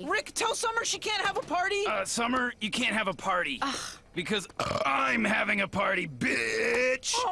Rick, tell Summer she can't have a party. Uh, Summer, you can't have a party. Because I'm having a party, bitch! Oh.